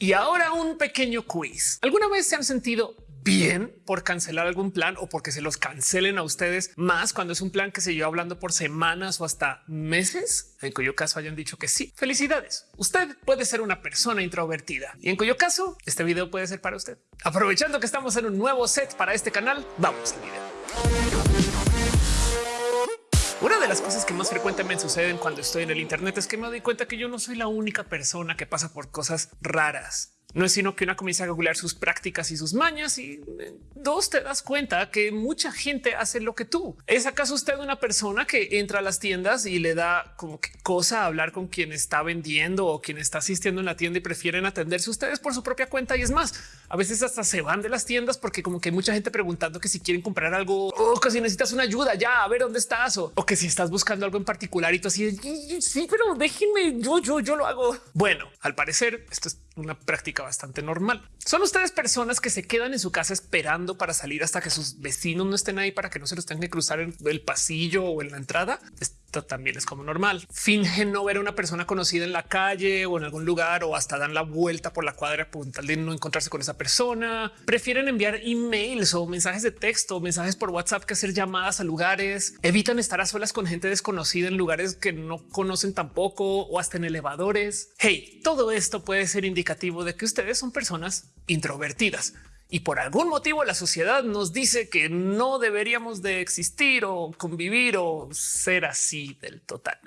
Y ahora un pequeño quiz. ¿Alguna vez se han sentido bien por cancelar algún plan o porque se los cancelen a ustedes más cuando es un plan que se lleva hablando por semanas o hasta meses, en cuyo caso hayan dicho que sí. Felicidades. Usted puede ser una persona introvertida y en cuyo caso este video puede ser para usted. Aprovechando que estamos en un nuevo set para este canal, vamos al video. Una de las cosas que más frecuentemente suceden cuando estoy en el Internet es que me doy cuenta que yo no soy la única persona que pasa por cosas raras no es sino que una comienza a googlear sus prácticas y sus mañas y eh, dos te das cuenta que mucha gente hace lo que tú. ¿Es acaso usted una persona que entra a las tiendas y le da como que cosa hablar con quien está vendiendo o quien está asistiendo en la tienda y prefieren atenderse ustedes por su propia cuenta? Y es más, a veces hasta se van de las tiendas porque como que hay mucha gente preguntando que si quieren comprar algo o que si necesitas una ayuda ya a ver dónde estás o, o que si estás buscando algo en particular y tú así sí, pero déjenme yo, yo, yo lo hago. Bueno, al parecer esto es una práctica bastante normal. Son ustedes personas que se quedan en su casa esperando para salir hasta que sus vecinos no estén ahí para que no se los tengan que cruzar en el pasillo o en la entrada. Esto también es como normal. Fingen no ver a una persona conocida en la calle o en algún lugar o hasta dan la vuelta por la cuadra por tal de no encontrarse con esa persona. Prefieren enviar emails o mensajes de texto, mensajes por WhatsApp que hacer llamadas a lugares. Evitan estar a solas con gente desconocida en lugares que no conocen tampoco o hasta en elevadores. Hey, todo esto puede ser indicativo de que ustedes son personas introvertidas y por algún motivo la sociedad nos dice que no deberíamos de existir o convivir o ser así del total.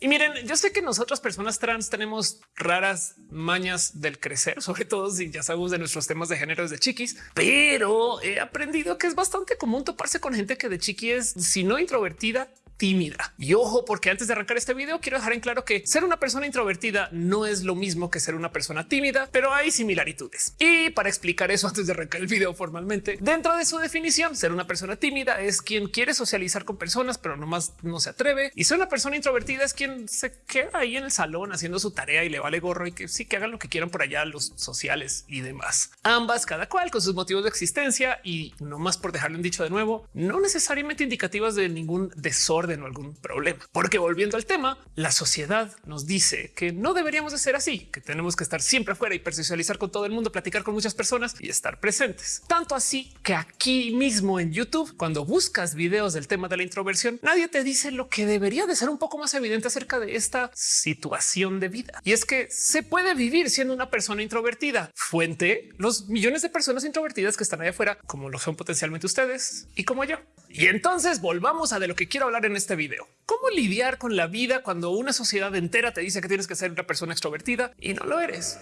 Y miren, yo sé que nosotras personas trans tenemos raras mañas del crecer, sobre todo si ya sabemos de nuestros temas de género de chiquis, pero he aprendido que es bastante común toparse con gente que de chiqui es, si no introvertida, tímida. Y ojo, porque antes de arrancar este video quiero dejar en claro que ser una persona introvertida no es lo mismo que ser una persona tímida, pero hay similitudes. Y para explicar eso antes de arrancar el video formalmente, dentro de su definición, ser una persona tímida es quien quiere socializar con personas, pero nomás no se atreve. Y ser una persona introvertida es quien se queda ahí en el salón haciendo su tarea y le vale gorro y que sí que hagan lo que quieran por allá los sociales y demás. Ambas, cada cual con sus motivos de existencia y no más por dejarlo en dicho de nuevo, no necesariamente indicativas de ningún desorden o algún problema. Porque volviendo al tema, la sociedad nos dice que no deberíamos de ser así, que tenemos que estar siempre afuera y persocializar con todo el mundo, platicar con muchas personas y estar presentes. Tanto así que aquí mismo en YouTube, cuando buscas videos del tema de la introversión, nadie te dice lo que debería de ser un poco más evidente acerca de esta situación de vida. Y es que se puede vivir siendo una persona introvertida. Fuente, los millones de personas introvertidas que están allá afuera, como lo son potencialmente ustedes y como yo. Y entonces volvamos a de lo que quiero hablar en este video. ¿Cómo lidiar con la vida cuando una sociedad entera te dice que tienes que ser una persona extrovertida y no lo eres?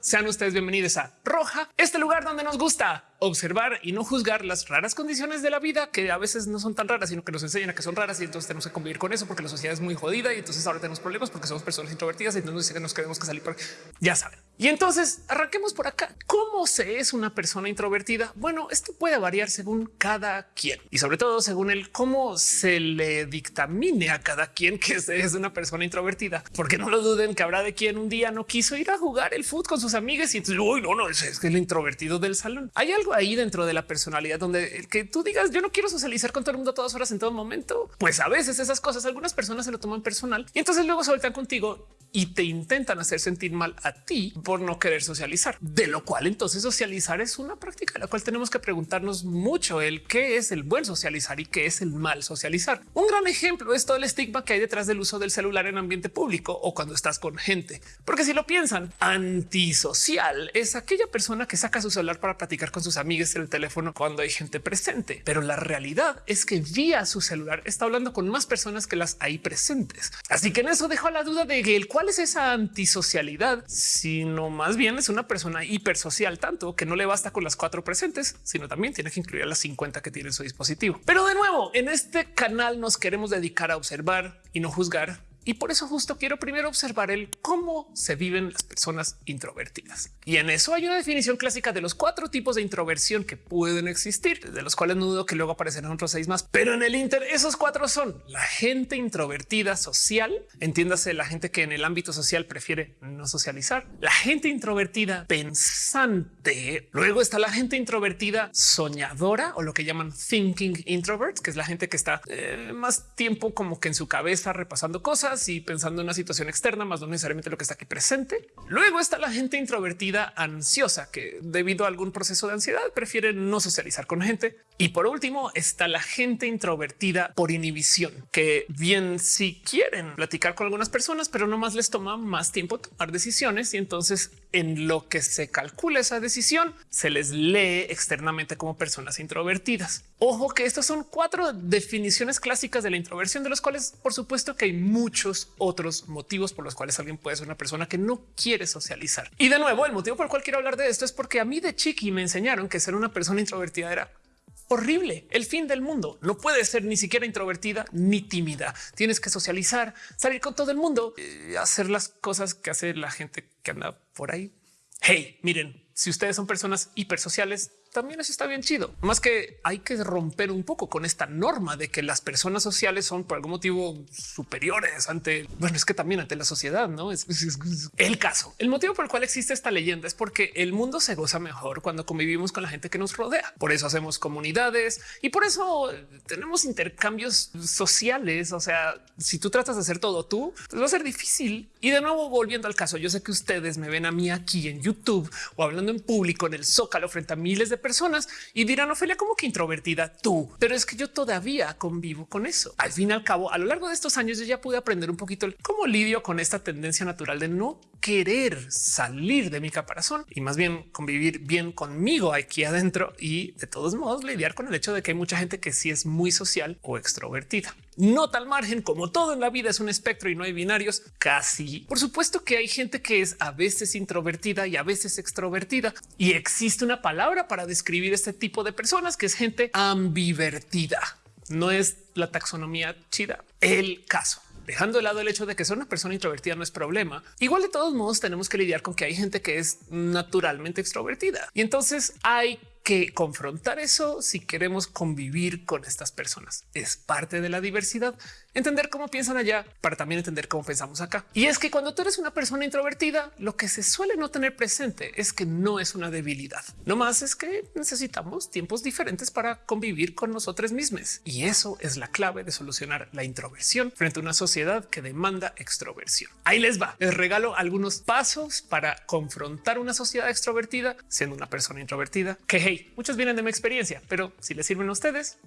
Sean ustedes bienvenidos a Roja, este lugar donde nos gusta observar y no juzgar las raras condiciones de la vida que a veces no son tan raras, sino que nos enseñan a que son raras y entonces tenemos que convivir con eso porque la sociedad es muy jodida y entonces ahora tenemos problemas porque somos personas introvertidas y entonces nos queremos que salir. Por... Ya saben. Y entonces arranquemos por acá. ¿Cómo se es una persona introvertida? Bueno, esto puede variar según cada quien y sobre todo según el cómo se le dictamine a cada quien que es una persona introvertida, porque no lo duden que habrá de quien un día no quiso ir a jugar el fútbol con sus amigas y entonces uy, no, no es, es el introvertido del salón. Hay algo ahí dentro de la personalidad donde el que tú digas yo no quiero socializar con todo el mundo a todas horas en todo momento. Pues a veces esas cosas algunas personas se lo toman personal y entonces luego se contigo y te intentan hacer sentir mal a ti por no querer socializar, de lo cual entonces socializar es una práctica la cual tenemos que preguntarnos mucho el qué es el buen socializar y qué es el mal socializar. Un gran ejemplo es todo el estigma que hay detrás del uso del celular en ambiente público o cuando estás con gente, porque si lo piensan, antisocial es aquella persona que saca su celular para platicar con sus amigos en el teléfono cuando hay gente presente, pero la realidad es que vía su celular está hablando con más personas que las ahí presentes. Así que en eso dejo la duda de el cual ¿Cuál es esa antisocialidad? Sino más bien es una persona hipersocial, tanto que no le basta con las cuatro presentes, sino también tiene que incluir a las 50 que tiene en su dispositivo. Pero de nuevo, en este canal nos queremos dedicar a observar y no juzgar y por eso justo quiero primero observar el cómo se viven las personas introvertidas. Y en eso hay una definición clásica de los cuatro tipos de introversión que pueden existir, de los cuales no dudo que luego aparecerán otros seis más. Pero en el Inter, esos cuatro son la gente introvertida social, entiéndase la gente que en el ámbito social prefiere no socializar, la gente introvertida pensante, luego está la gente introvertida soñadora o lo que llaman thinking introverts, que es la gente que está eh, más tiempo como que en su cabeza repasando cosas y pensando en una situación externa, más no necesariamente lo que está aquí presente. Luego está la gente introvertida ansiosa que debido a algún proceso de ansiedad prefiere no socializar con gente. Y por último está la gente introvertida por inhibición, que bien si quieren platicar con algunas personas, pero no más les toma más tiempo tomar decisiones y entonces en lo que se calcula esa decisión se les lee externamente como personas introvertidas. Ojo que estas son cuatro definiciones clásicas de la introversión, de los cuales por supuesto que hay muchos otros motivos por los cuales alguien puede ser una persona que no quiere socializar. Y de nuevo, el motivo por el cual quiero hablar de esto es porque a mí de chiqui me enseñaron que ser una persona introvertida era horrible, el fin del mundo. No puede ser ni siquiera introvertida ni tímida. Tienes que socializar, salir con todo el mundo, eh, hacer las cosas que hace la gente que anda por ahí. Hey, miren, si ustedes son personas hipersociales, también eso está bien chido. Más que hay que romper un poco con esta norma de que las personas sociales son por algún motivo superiores ante, bueno, es que también ante la sociedad, no es, el caso. El motivo por el cual existe esta leyenda es porque el mundo se goza mejor cuando convivimos con la gente que nos rodea. Por eso hacemos comunidades y por eso tenemos intercambios sociales. O sea, si tú tratas de hacer todo tú, pues va a ser difícil. Y de nuevo, volviendo al caso, yo sé que ustedes me ven a mí aquí en YouTube o hablando en público en el Zócalo frente a miles de personas y dirán Ofelia como que introvertida tú, pero es que yo todavía convivo con eso. Al fin y al cabo, a lo largo de estos años yo ya pude aprender un poquito cómo lidio con esta tendencia natural de no querer salir de mi caparazón y más bien convivir bien conmigo aquí adentro y de todos modos lidiar con el hecho de que hay mucha gente que sí es muy social o extrovertida. No tal margen como todo en la vida es un espectro y no hay binarios. Casi. Por supuesto que hay gente que es a veces introvertida y a veces extrovertida y existe una palabra para describir este tipo de personas que es gente ambivertida. No es la taxonomía chida. El caso dejando de lado el hecho de que ser una persona introvertida no es problema. Igual de todos modos tenemos que lidiar con que hay gente que es naturalmente extrovertida y entonces hay que confrontar eso si queremos convivir con estas personas. Es parte de la diversidad entender cómo piensan allá para también entender cómo pensamos acá. Y es que cuando tú eres una persona introvertida, lo que se suele no tener presente es que no es una debilidad. No más es que necesitamos tiempos diferentes para convivir con nosotros mismos. Y eso es la clave de solucionar la introversión frente a una sociedad que demanda extroversión. Ahí les va. Les regalo algunos pasos para confrontar una sociedad extrovertida siendo una persona introvertida que hey, muchos vienen de mi experiencia, pero si les sirven a ustedes,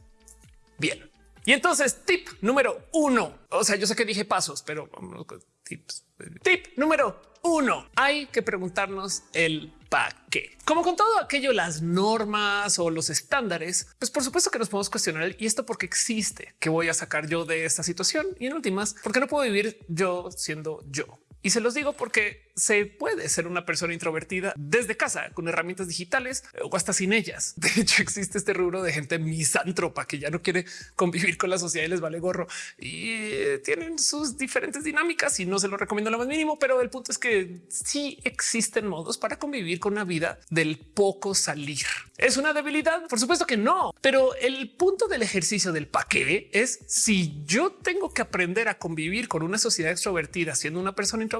bien. Y entonces tip número uno. O sea, yo sé que dije pasos, pero vamos con tips. Tip número uno. Hay que preguntarnos el para qué. Como con todo aquello, las normas o los estándares, pues por supuesto que nos podemos cuestionar y esto porque existe. ¿Qué voy a sacar yo de esta situación? Y en últimas, porque no puedo vivir yo siendo yo? Y se los digo porque se puede ser una persona introvertida desde casa con herramientas digitales o hasta sin ellas. De hecho, existe este rubro de gente misántropa que ya no quiere convivir con la sociedad y les vale gorro y eh, tienen sus diferentes dinámicas y no se lo recomiendo lo más mínimo. Pero el punto es que sí existen modos para convivir con una vida del poco salir. ¿Es una debilidad? Por supuesto que no, pero el punto del ejercicio del paquete es si yo tengo que aprender a convivir con una sociedad extrovertida siendo una persona introvertida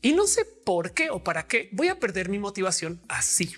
y no sé por qué o para qué voy a perder mi motivación así.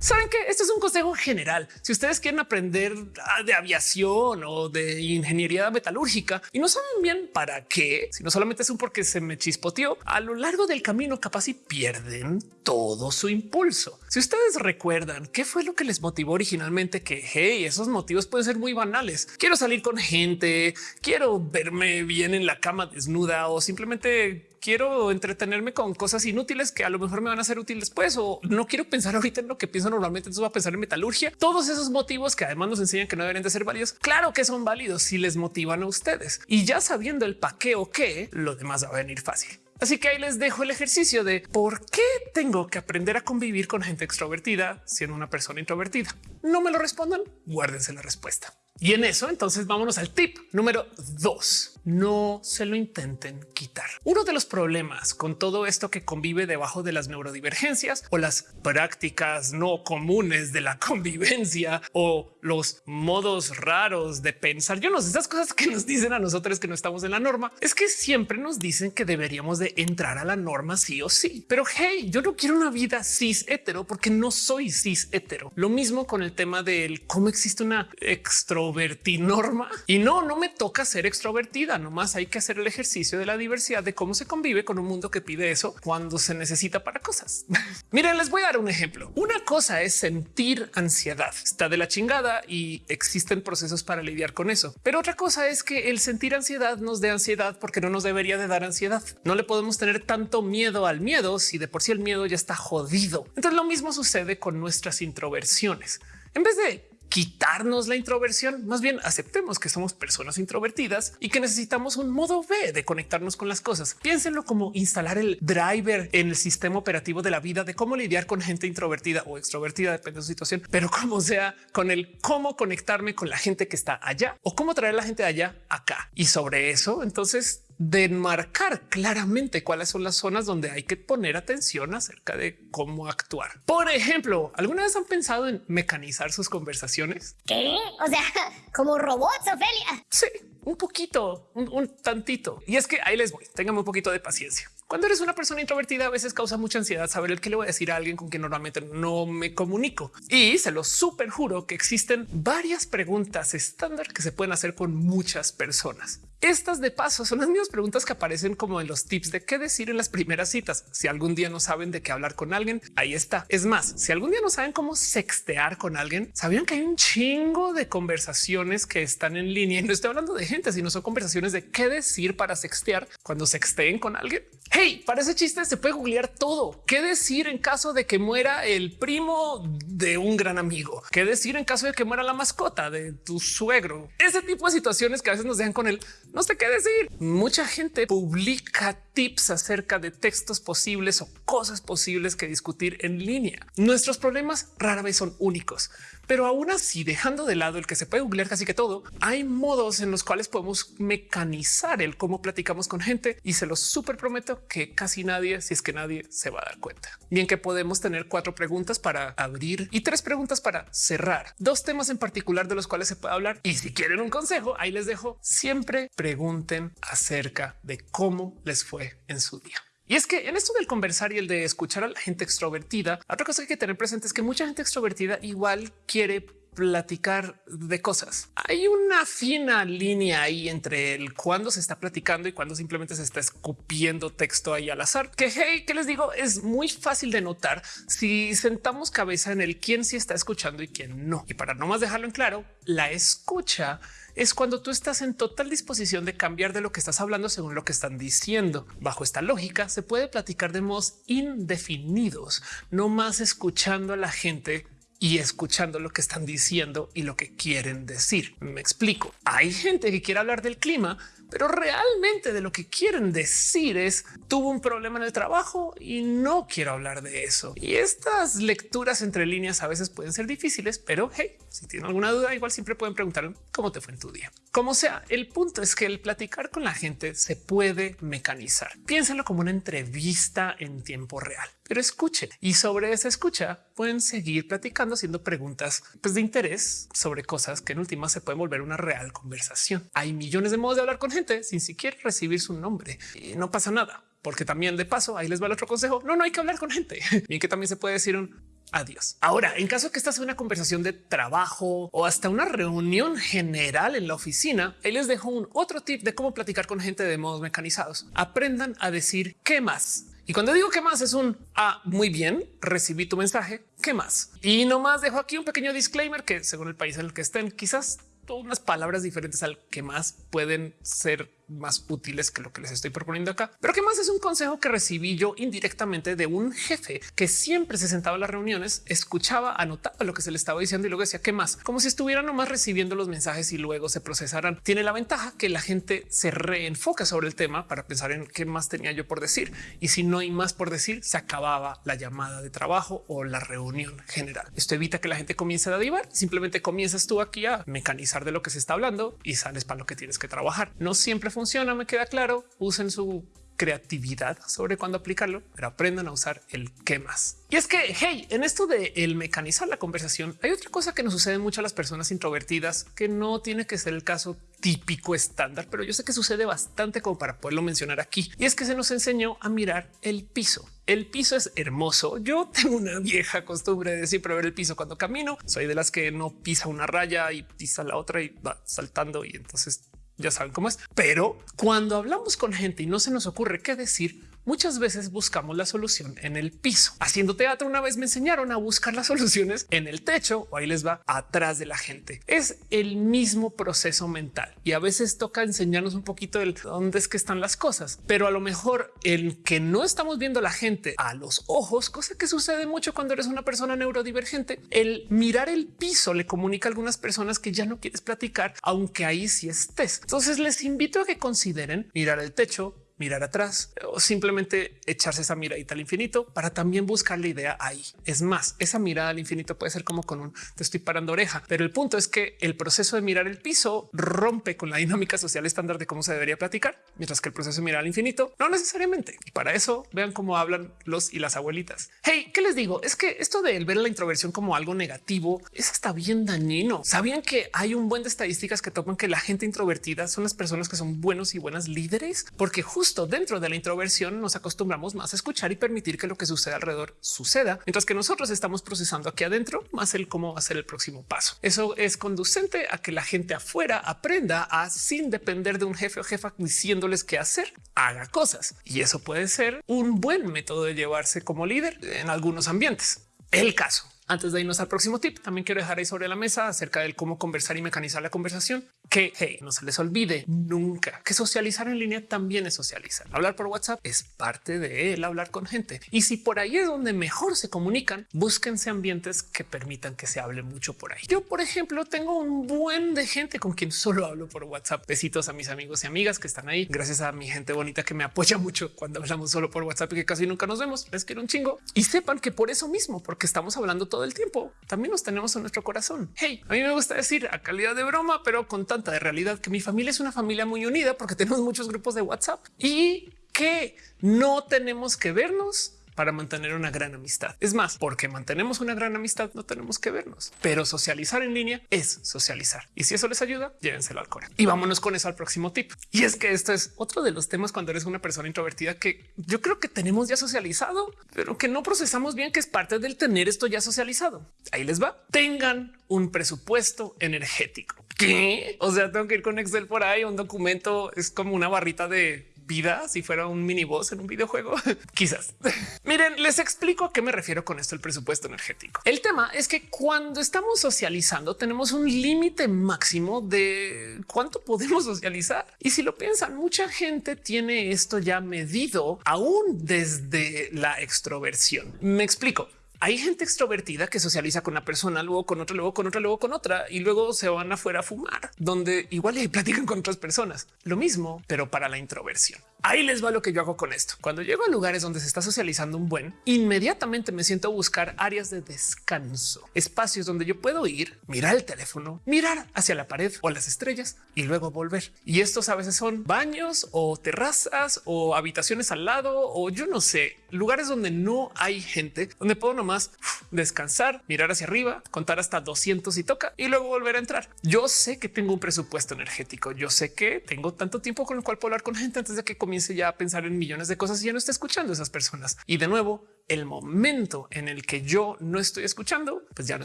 Saben que esto es un consejo general. Si ustedes quieren aprender ah, de aviación o de ingeniería metalúrgica y no saben bien para qué, si no solamente es un porque se me chispoteó a lo largo del camino, capaz y pierden todo su impulso. Si ustedes recuerdan qué fue lo que les motivó originalmente, que hey, esos motivos pueden ser muy banales. Quiero salir con gente, quiero verme bien en la cama desnuda o simplemente quiero entretenerme con cosas inútiles que a lo mejor me van a ser útiles después o no quiero pensar ahorita en lo que pienso normalmente, entonces voy a pensar en metalurgia. Todos esos motivos que además nos enseñan que no deberían de ser válidos. Claro que son válidos si les motivan a ustedes y ya sabiendo el pa' qué o qué, lo demás va a venir fácil. Así que ahí les dejo el ejercicio de por qué tengo que aprender a convivir con gente extrovertida siendo una persona introvertida. No me lo respondan, guárdense la respuesta. Y en eso, entonces vámonos al tip número dos. No se lo intenten quitar. Uno de los problemas con todo esto que convive debajo de las neurodivergencias o las prácticas no comunes de la convivencia o los modos raros de pensar. Yo no sé esas cosas que nos dicen a nosotros que no estamos en la norma. Es que siempre nos dicen que deberíamos de entrar a la norma sí o sí. Pero hey, yo no quiero una vida cis hetero porque no soy cis hetero. Lo mismo con el tema del cómo existe una extro norma y no, no me toca ser extrovertida vida. Nomás hay que hacer el ejercicio de la diversidad de cómo se convive con un mundo que pide eso cuando se necesita para cosas. Miren, les voy a dar un ejemplo. Una cosa es sentir ansiedad. Está de la chingada y existen procesos para lidiar con eso. Pero otra cosa es que el sentir ansiedad nos dé ansiedad porque no nos debería de dar ansiedad. No le podemos tener tanto miedo al miedo si de por sí el miedo ya está jodido. Entonces lo mismo sucede con nuestras introversiones. En vez de quitarnos la introversión, más bien aceptemos que somos personas introvertidas y que necesitamos un modo B de conectarnos con las cosas. Piénsenlo como instalar el driver en el sistema operativo de la vida de cómo lidiar con gente introvertida o extrovertida, depende de su situación, pero como sea con el cómo conectarme con la gente que está allá o cómo traer la gente de allá acá. Y sobre eso, entonces de enmarcar claramente cuáles son las zonas donde hay que poner atención acerca de cómo actuar. Por ejemplo, ¿alguna vez han pensado en mecanizar sus conversaciones? ¿Qué? O sea, como robots, Ofelia. Sí, un poquito, un, un tantito. Y es que ahí les voy, tengan un poquito de paciencia. Cuando eres una persona introvertida, a veces causa mucha ansiedad saber el que le voy a decir a alguien con quien normalmente no me comunico. Y se lo súper juro que existen varias preguntas estándar que se pueden hacer con muchas personas. Estas de paso son las mismas preguntas que aparecen como en los tips de qué decir en las primeras citas. Si algún día no saben de qué hablar con alguien, ahí está. Es más, si algún día no saben cómo sextear con alguien, sabían que hay un chingo de conversaciones que están en línea y no estoy hablando de gente, sino son conversaciones de qué decir para sextear cuando sexteen con alguien. Hey, para ese chiste se puede googlear todo. ¿Qué decir en caso de que muera el primo de un gran amigo? ¿Qué decir en caso de que muera la mascota de tu suegro? Ese tipo de situaciones que a veces nos dejan con el no sé qué decir. Mucha gente publica tips acerca de textos posibles o cosas posibles que discutir en línea. Nuestros problemas rara vez son únicos. Pero aún así, dejando de lado el que se puede googlear casi que todo, hay modos en los cuales podemos mecanizar el cómo platicamos con gente y se los súper prometo que casi nadie, si es que nadie se va a dar cuenta. Bien que podemos tener cuatro preguntas para abrir y tres preguntas para cerrar. Dos temas en particular de los cuales se puede hablar. Y si quieren un consejo, ahí les dejo. Siempre pregunten acerca de cómo les en su día. Y es que en esto del conversar y el de escuchar a la gente extrovertida, otra cosa que hay que tener presente es que mucha gente extrovertida igual quiere platicar de cosas. Hay una fina línea ahí entre el cuando se está platicando y cuando simplemente se está escupiendo texto ahí al azar. Que que les digo, es muy fácil de notar si sentamos cabeza en el quién sí está escuchando y quién no. Y para no más dejarlo en claro, la escucha es cuando tú estás en total disposición de cambiar de lo que estás hablando según lo que están diciendo. Bajo esta lógica se puede platicar de modos indefinidos, no más escuchando a la gente y escuchando lo que están diciendo y lo que quieren decir. Me explico. Hay gente que quiere hablar del clima, pero realmente de lo que quieren decir es tuvo un problema en el trabajo y no quiero hablar de eso. Y estas lecturas entre líneas a veces pueden ser difíciles, pero hey, si tienen alguna duda, igual siempre pueden preguntar cómo te fue en tu día. Como sea, el punto es que el platicar con la gente se puede mecanizar. Piénsenlo como una entrevista en tiempo real, pero escuchen y sobre esa escucha pueden seguir platicando, haciendo preguntas pues, de interés sobre cosas que en última se pueden volver una real conversación. Hay millones de modos de hablar con gente sin siquiera recibir su nombre y no pasa nada porque también de paso ahí les va el otro consejo. No, no hay que hablar con gente. Bien que también se puede decir un adiós. Ahora, en caso que esta sea una conversación de trabajo o hasta una reunión general en la oficina, ahí les dejo un otro tip de cómo platicar con gente de modos mecanizados. Aprendan a decir qué más. Y cuando digo qué más es un ah, muy bien, recibí tu mensaje. ¿Qué más? Y nomás dejo aquí un pequeño disclaimer que según el país en el que estén, quizás unas palabras diferentes al que más pueden ser más útiles que lo que les estoy proponiendo acá. Pero que más es un consejo que recibí yo indirectamente de un jefe que siempre se sentaba en las reuniones, escuchaba, anotaba lo que se le estaba diciendo y luego decía qué más, como si estuvieran nomás recibiendo los mensajes y luego se procesaran. Tiene la ventaja que la gente se reenfoca sobre el tema para pensar en qué más tenía yo por decir. Y si no hay más por decir, se acababa la llamada de trabajo o la reunión general. Esto evita que la gente comience a divar. Simplemente comienzas tú aquí a mecanizar de lo que se está hablando y sales para lo que tienes que trabajar. No siempre funciona, me queda claro. Usen su creatividad sobre cuándo aplicarlo, pero aprendan a usar el qué más. Y es que, hey, en esto de el mecanizar la conversación, hay otra cosa que nos sucede mucho a las personas introvertidas que no tiene que ser el caso típico estándar, pero yo sé que sucede bastante como para poderlo mencionar aquí. Y es que se nos enseñó a mirar el piso. El piso es hermoso. Yo tengo una vieja costumbre de siempre ver el piso cuando camino. Soy de las que no pisa una raya y pisa la otra y va saltando y entonces ya saben cómo es. Pero cuando hablamos con gente y no se nos ocurre qué decir, muchas veces buscamos la solución en el piso. Haciendo teatro una vez me enseñaron a buscar las soluciones en el techo o ahí les va atrás de la gente. Es el mismo proceso mental y a veces toca enseñarnos un poquito de dónde es que están las cosas, pero a lo mejor el que no estamos viendo a la gente a los ojos, cosa que sucede mucho cuando eres una persona neurodivergente, el mirar el piso le comunica a algunas personas que ya no quieres platicar, aunque ahí sí estés. Entonces les invito a que consideren mirar el techo, mirar atrás o simplemente echarse esa miradita al infinito para también buscar la idea ahí. Es más, esa mirada al infinito puede ser como con un te estoy parando oreja, pero el punto es que el proceso de mirar el piso rompe con la dinámica social estándar de cómo se debería platicar, mientras que el proceso de mirar al infinito no necesariamente. Y para eso vean cómo hablan los y las abuelitas. Hey, ¿qué les digo? Es que esto de ver la introversión como algo negativo es hasta bien dañino. ¿Sabían que hay un buen de estadísticas que toman que la gente introvertida son las personas que son buenos y buenas líderes? Porque justo dentro de la introversión nos acostumbramos más a escuchar y permitir que lo que sucede alrededor suceda, mientras que nosotros estamos procesando aquí adentro más el cómo hacer el próximo paso. Eso es conducente a que la gente afuera aprenda a sin depender de un jefe o jefa diciéndoles qué hacer, haga cosas. Y eso puede ser un buen método de llevarse como líder en algunos ambientes. El caso antes de irnos al próximo tip, también quiero dejar ahí sobre la mesa acerca del cómo conversar y mecanizar la conversación. Que hey, no se les olvide nunca que socializar en línea también es socializar. Hablar por WhatsApp es parte de él, hablar con gente. Y si por ahí es donde mejor se comunican, búsquense ambientes que permitan que se hable mucho por ahí. Yo, por ejemplo, tengo un buen de gente con quien solo hablo por WhatsApp. Besitos a mis amigos y amigas que están ahí. Gracias a mi gente bonita que me apoya mucho cuando hablamos solo por WhatsApp y que casi nunca nos vemos. Les quiero un chingo y sepan que por eso mismo, porque estamos hablando todo el tiempo, también nos tenemos en nuestro corazón. Hey, a mí me gusta decir a calidad de broma, pero con de realidad que mi familia es una familia muy unida porque tenemos muchos grupos de WhatsApp y que no tenemos que vernos para mantener una gran amistad. Es más, porque mantenemos una gran amistad, no tenemos que vernos, pero socializar en línea es socializar. Y si eso les ayuda, llévenselo al core. Y vámonos con eso al próximo tip. Y es que esto es otro de los temas cuando eres una persona introvertida que yo creo que tenemos ya socializado, pero que no procesamos bien, que es parte del tener esto ya socializado. Ahí les va. Tengan un presupuesto energético. ¿Qué? O sea, tengo que ir con Excel por ahí. Un documento es como una barrita de vida si fuera un mini boss en un videojuego. Quizás. Miren, les explico a qué me refiero con esto el presupuesto energético. El tema es que cuando estamos socializando tenemos un límite máximo de cuánto podemos socializar. Y si lo piensan, mucha gente tiene esto ya medido aún desde la extroversión. Me explico. Hay gente extrovertida que socializa con una persona, luego con otra, luego con otra, luego con otra y luego se van afuera a fumar, donde igual y platican con otras personas. Lo mismo, pero para la introversión. Ahí les va lo que yo hago con esto. Cuando llego a lugares donde se está socializando un buen, inmediatamente me siento a buscar áreas de descanso, espacios donde yo puedo ir, mirar el teléfono, mirar hacia la pared o las estrellas y luego volver. Y estos a veces son baños o terrazas o habitaciones al lado o yo no sé, lugares donde no hay gente, donde puedo nomás descansar, mirar hacia arriba, contar hasta 200 y toca y luego volver a entrar. Yo sé que tengo un presupuesto energético. Yo sé que tengo tanto tiempo con el cual puedo hablar con gente antes de que comience ya a pensar en millones de cosas y ya no está escuchando a esas personas. Y de nuevo, el momento en el que yo no estoy escuchando, pues ya no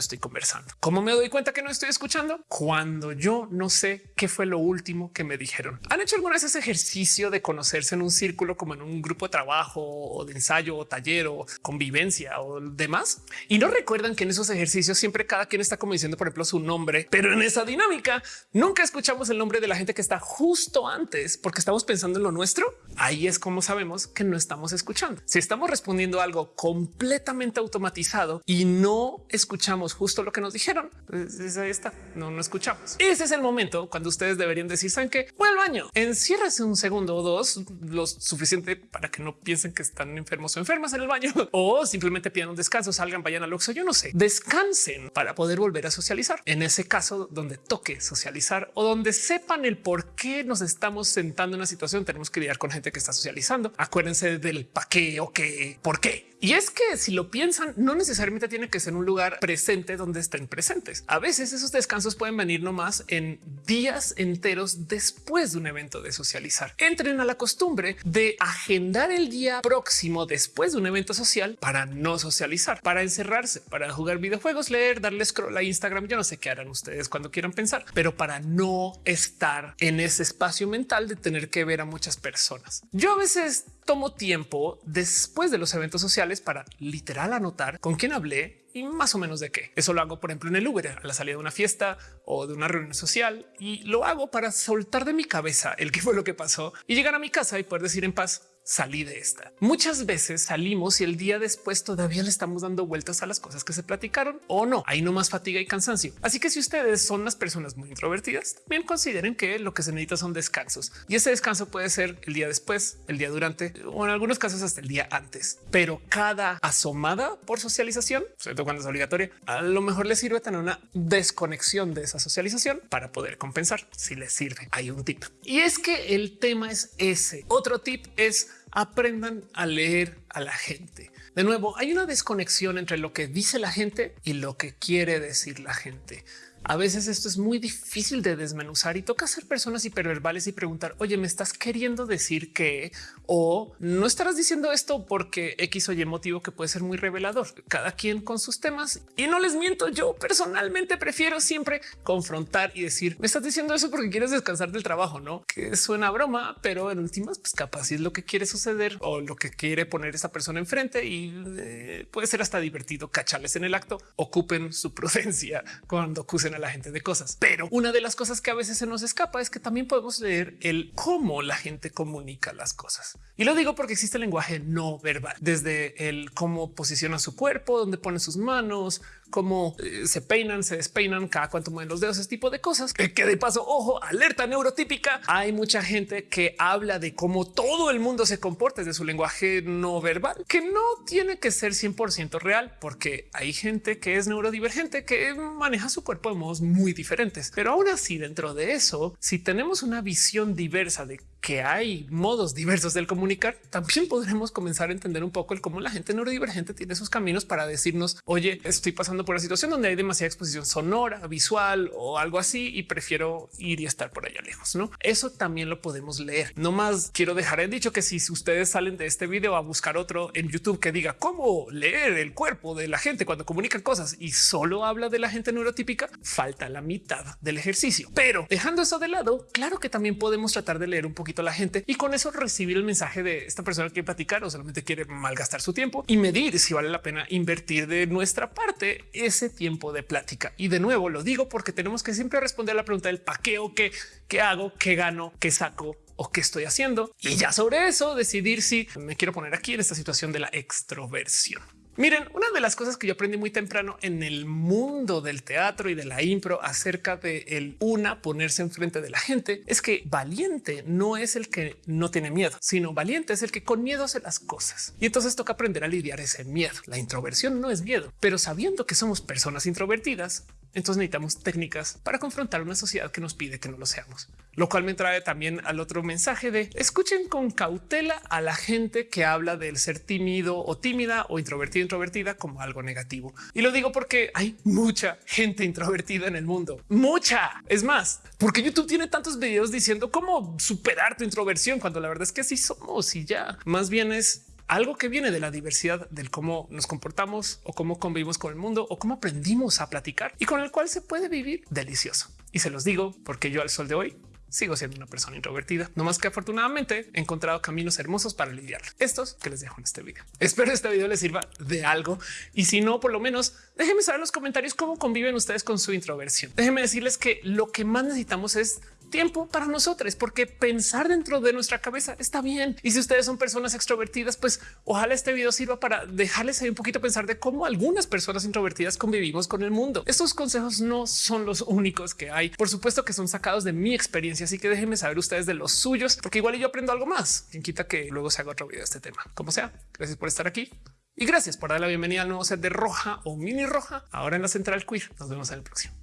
estoy conversando. ¿Cómo me doy cuenta que no estoy escuchando? Cuando yo no sé qué fue lo último que me dijeron. ¿Han hecho alguna vez ese ejercicio de conocerse en un círculo como en un grupo de trabajo o de ensayo o taller o convivencia o demás? Y no recuerdan que en esos ejercicios siempre cada quien está como diciendo, por ejemplo, su nombre, pero en esa dinámica nunca escuchamos el nombre de la gente que está justo antes porque estamos pensando en lo nuestro. Ahí es como sabemos que no estamos escuchando. Si estamos respondiendo algo completamente automatizado y no escuchamos justo lo que nos dijeron. Pues ahí está, no, no escuchamos. Ese es el momento cuando ustedes deberían decir, ¿saben que Voy al baño, enciérrese un segundo o dos, lo suficiente para que no piensen que están enfermos o enfermas en el baño o simplemente pidan un descanso, salgan, vayan al Oxxo, yo no sé, descansen para poder volver a socializar. En ese caso donde toque socializar o donde sepan el por qué nos estamos sentando en una situación, tenemos que lidiar con gente que está socializando. Acuérdense del pa' qué o qué, por qué Y es que si lo piensan, no necesariamente tiene que ser un lugar presente donde estén presentes. A veces esos descansos pueden venir nomás en días enteros después de un evento de socializar. Entren a la costumbre de agendar el día próximo después de un evento social para no socializar, para encerrarse, para jugar videojuegos, leer, darle scroll a Instagram. Yo no sé qué harán ustedes cuando quieran pensar, pero para no estar en ese espacio mental de tener que ver a muchas personas. Yo a veces tomo tiempo después de los eventos sociales para literal anotar con quién hablé y más o menos de qué. Eso lo hago, por ejemplo, en el Uber, a la salida de una fiesta o de una reunión social y lo hago para soltar de mi cabeza el qué fue lo que pasó y llegar a mi casa y poder decir en paz, salí de esta. Muchas veces salimos y el día después todavía le estamos dando vueltas a las cosas que se platicaron o no. Hay no más fatiga y cansancio. Así que si ustedes son unas personas muy introvertidas, también consideren que lo que se necesita son descansos y ese descanso puede ser el día después, el día durante o en algunos casos hasta el día antes. Pero cada asomada por socialización, sobre todo cuando es obligatoria, a lo mejor les sirve tener una desconexión de esa socialización para poder compensar si les sirve. Hay un tip y es que el tema es ese. Otro tip es aprendan a leer a la gente. De nuevo, hay una desconexión entre lo que dice la gente y lo que quiere decir la gente. A veces esto es muy difícil de desmenuzar y toca ser personas hiperverbales y preguntar, oye, ¿me estás queriendo decir que o no estarás diciendo esto porque X o Y motivo que puede ser muy revelador? Cada quien con sus temas y no les miento. Yo personalmente prefiero siempre confrontar y decir, me estás diciendo eso porque quieres descansar del trabajo, no que suena broma, pero en últimas, pues capaz es lo que quiere suceder o lo que quiere poner esa persona enfrente y eh, puede ser hasta divertido cacharles en el acto. Ocupen su prudencia cuando acusen a la gente de cosas. Pero una de las cosas que a veces se nos escapa es que también podemos leer el cómo la gente comunica las cosas. Y lo digo porque existe el lenguaje no verbal, desde el cómo posiciona su cuerpo, donde pone sus manos, cómo eh, se peinan, se despeinan, cada cuánto mueven los dedos, ese tipo de cosas. Que, de paso, ojo, alerta neurotípica. Hay mucha gente que habla de cómo todo el mundo se comporta desde su lenguaje no verbal, que no tiene que ser 100% real, porque hay gente que es neurodivergente, que maneja su cuerpo de modos muy diferentes. Pero aún así, dentro de eso, si tenemos una visión diversa de que hay modos diversos del comunicar, también podremos comenzar a entender un poco el cómo la gente neurodivergente tiene sus caminos para decirnos, oye, estoy pasando por una situación donde hay demasiada exposición sonora, visual o algo así y prefiero ir y estar por allá lejos. No, eso también lo podemos leer. No más quiero dejar en dicho que si ustedes salen de este video a buscar otro en YouTube que diga cómo leer el cuerpo de la gente cuando comunican cosas y solo habla de la gente neurotípica, falta la mitad del ejercicio. Pero dejando eso de lado, claro que también podemos tratar de leer un poquito la gente y con eso recibir el mensaje de esta persona que platicar o solamente quiere malgastar su tiempo y medir si vale la pena invertir de nuestra parte ese tiempo de plática. Y de nuevo lo digo porque tenemos que siempre responder la pregunta del pa' qué o qué, qué hago, qué gano, qué saco o qué estoy haciendo. Y ya sobre eso decidir si me quiero poner aquí en esta situación de la extroversión. Miren, una de las cosas que yo aprendí muy temprano en el mundo del teatro y de la impro acerca de el una ponerse enfrente de la gente es que valiente no es el que no tiene miedo, sino valiente es el que con miedo hace las cosas. Y entonces toca aprender a lidiar ese miedo. La introversión no es miedo, pero sabiendo que somos personas introvertidas, entonces necesitamos técnicas para confrontar una sociedad que nos pide que no lo seamos, lo cual me trae también al otro mensaje de escuchen con cautela a la gente que habla del ser tímido o tímida o introvertido, introvertida como algo negativo. Y lo digo porque hay mucha gente introvertida en el mundo, mucha. Es más, porque YouTube tiene tantos videos diciendo cómo superar tu introversión cuando la verdad es que así somos y ya más bien es algo que viene de la diversidad del cómo nos comportamos o cómo convivimos con el mundo o cómo aprendimos a platicar y con el cual se puede vivir delicioso. Y se los digo porque yo al sol de hoy sigo siendo una persona introvertida, no más que afortunadamente he encontrado caminos hermosos para lidiar. Estos que les dejo en este video. Espero este video les sirva de algo y si no, por lo menos déjenme saber en los comentarios cómo conviven ustedes con su introversión. Déjenme decirles que lo que más necesitamos es tiempo para nosotros, porque pensar dentro de nuestra cabeza está bien. Y si ustedes son personas extrovertidas, pues ojalá este video sirva para dejarles ahí un poquito pensar de cómo algunas personas introvertidas convivimos con el mundo. Estos consejos no son los únicos que hay. Por supuesto que son sacados de mi experiencia, así que déjenme saber ustedes de los suyos, porque igual yo aprendo algo más. Quien quita que luego se haga otro video de este tema. Como sea, gracias por estar aquí. Y gracias por dar la bienvenida al nuevo set de Roja o Mini Roja, ahora en la Central Queer. Nos vemos en el próximo.